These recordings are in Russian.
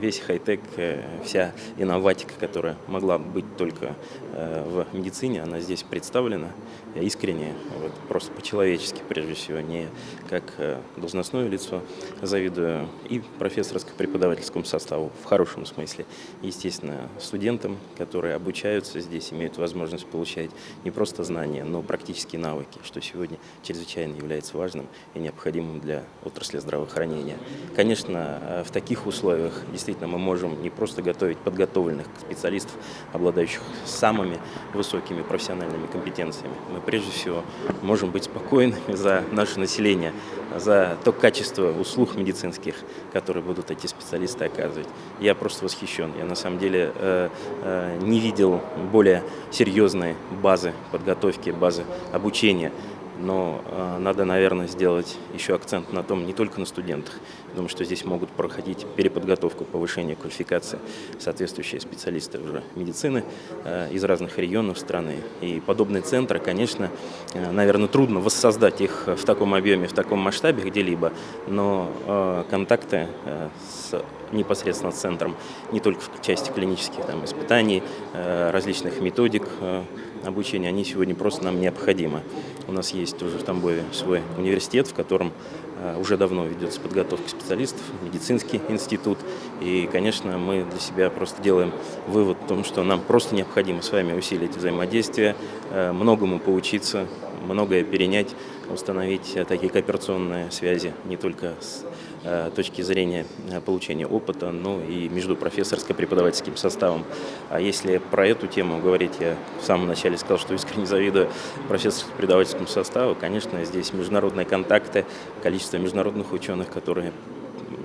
Весь хай-тек, э, вся инноватика, которая могла быть только э, в медицине, она здесь представлена. Искренне, вот, просто по-человечески, прежде всего, не как э, должностное лицо, завидую и профессорско-преподавательскому составу, в хорошем смысле. Естественно, студентам, которые обучаются здесь, имеют возможность получать не просто знания, но практические навыки, что сегодня чрезвычайно является важным и необходимым для отрасли здравоохранения. Конечно, в таких условиях действительно мы можем не просто готовить подготовленных специалистов, обладающих самыми высокими профессиональными компетенциями. Мы прежде всего можем быть спокойными за наше население, за то качество услуг медицинских, которые будут эти специалисты оказывать. Я просто восхищен. Я на самом деле э, э, не видел более серьезной базы подготовки, базы обучения но э, надо, наверное, сделать еще акцент на том, не только на студентах. Думаю, что здесь могут проходить переподготовку, повышение квалификации соответствующие специалисты уже медицины э, из разных регионов страны. И подобные центры, конечно, э, наверное, трудно воссоздать их в таком объеме, в таком масштабе где-либо, но э, контакты э, с непосредственно центром, не только в части клинических там, испытаний, э, различных методик, э, обучения, они сегодня просто нам необходимы. У нас есть уже в Тамбове свой университет, в котором э, уже давно ведется подготовка специалистов, медицинский институт. И, конечно, мы для себя просто делаем вывод о том, что нам просто необходимо с вами усилить взаимодействие, э, многому поучиться, многое перенять, установить такие кооперационные связи не только с э, точки зрения э, получения опыта, но и между профессорско-преподавательским составом. А если про эту тему говорить, я в самом начале сказал, что искренне завидую профессорско-преподавательскому составу, конечно, здесь международные контакты, количество международных ученых, которые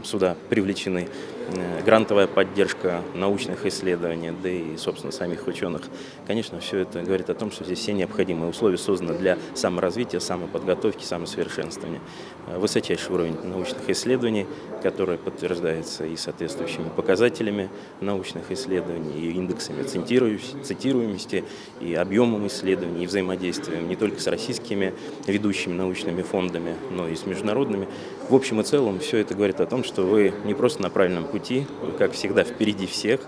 сюда привлечены, э, грантовая поддержка научных исследований, да и, собственно, самих ученых. Конечно, все это говорит о том, что здесь все необходимые условия созданы для саморазвития, самоподготовки, самосовершенствования. Э, высочайший уровень научных исследований, который подтверждается и соответствующими показателями научных исследований, и индексами цитируемости, и объемом исследований, и взаимодействием не только с российскими ведущими научными фондами, но и с международными. В общем и целом, все это говорит о том, что вы не просто на правильном пути, вы, как всегда, впереди всех,